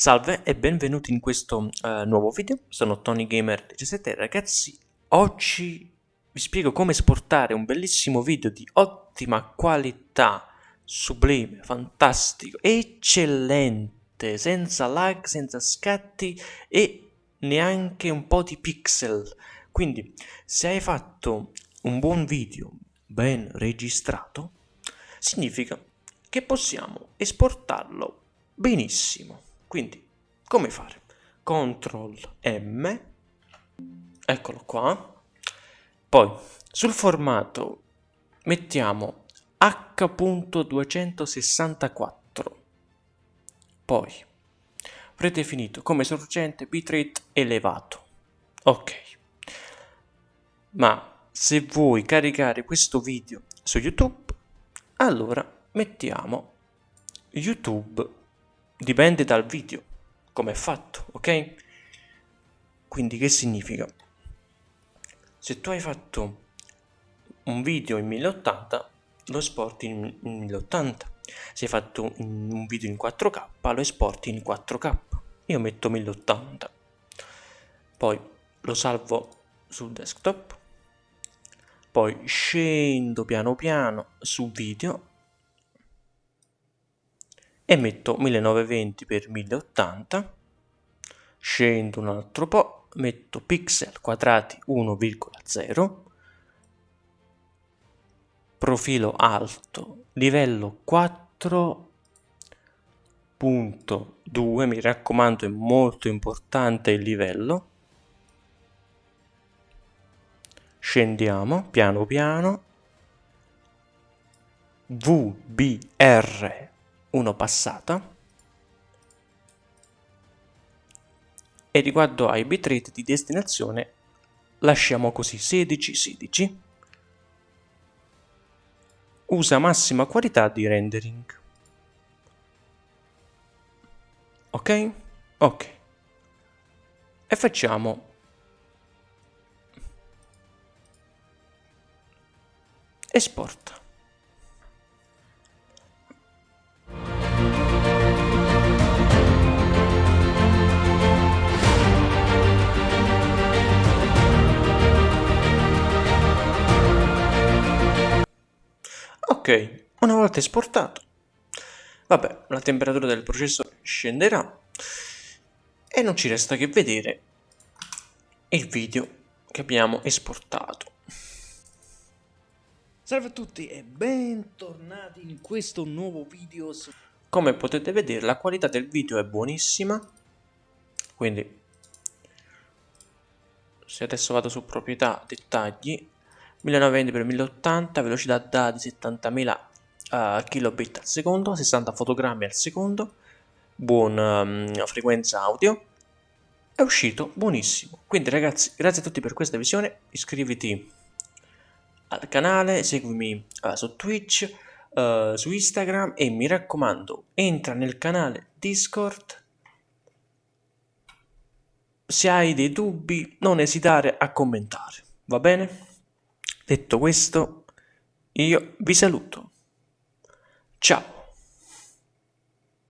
Salve e benvenuti in questo uh, nuovo video, sono Tony Gamer 17 ragazzi, oggi vi spiego come esportare un bellissimo video di ottima qualità, sublime, fantastico, eccellente, senza lag, senza scatti e neanche un po' di pixel. Quindi se hai fatto un buon video ben registrato, significa che possiamo esportarlo benissimo. Quindi, come fare? Ctrl M, eccolo qua. Poi, sul formato mettiamo H.264. Poi, predefinito come sorgente bitrate elevato. Ok. Ma se vuoi caricare questo video su YouTube, allora mettiamo YouTube dipende dal video, come è fatto, ok? Quindi che significa? Se tu hai fatto un video in 1080, lo esporti in, 1080. Se hai fatto un video in 4K, lo esporti in 4K. Io metto 1080. Poi lo salvo sul desktop. Poi scendo piano piano su video e metto 1920 x 1080 scendo un altro po' metto pixel quadrati 1,0 profilo alto livello 4.2 mi raccomando è molto importante il livello. Scendiamo piano piano. VBR 1 passata. E riguardo ai bitrate di destinazione lasciamo così 16 16 usa massima qualità di rendering. Ok? Ok. E facciamo esporta Ok, una volta esportato, vabbè, la temperatura del processore scenderà e non ci resta che vedere il video che abbiamo esportato. Salve a tutti e bentornati in questo nuovo video. Come potete vedere la qualità del video è buonissima, quindi se adesso vado su proprietà, dettagli, 1920x1080, velocità dati 70.000 uh, kilobit al secondo, 60 fotogrammi al secondo, buona um, frequenza audio, è uscito buonissimo. Quindi ragazzi, grazie a tutti per questa visione, iscriviti al canale, seguimi uh, su Twitch, uh, su Instagram e mi raccomando, entra nel canale Discord. Se hai dei dubbi, non esitare a commentare, va bene? Detto questo, io vi saluto. Ciao!